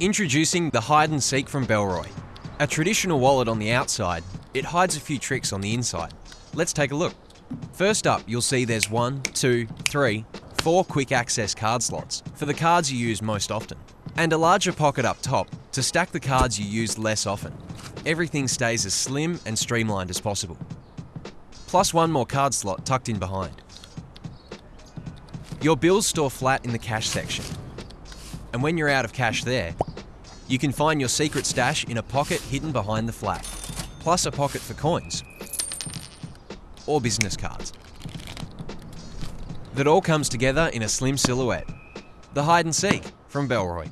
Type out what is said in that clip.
Introducing the Hide and Seek from Bellroy. A traditional wallet on the outside, it hides a few tricks on the inside. Let's take a look. First up, you'll see there's one, two, three, four quick access card slots for the cards you use most often, and a larger pocket up top to stack the cards you use less often. Everything stays as slim and streamlined as possible. Plus one more card slot tucked in behind. Your bills store flat in the cash section, and when you're out of cash there, you can find your secret stash in a pocket hidden behind the flap, plus a pocket for coins or business cards. That all comes together in a slim silhouette. The hide and seek from Bellroy.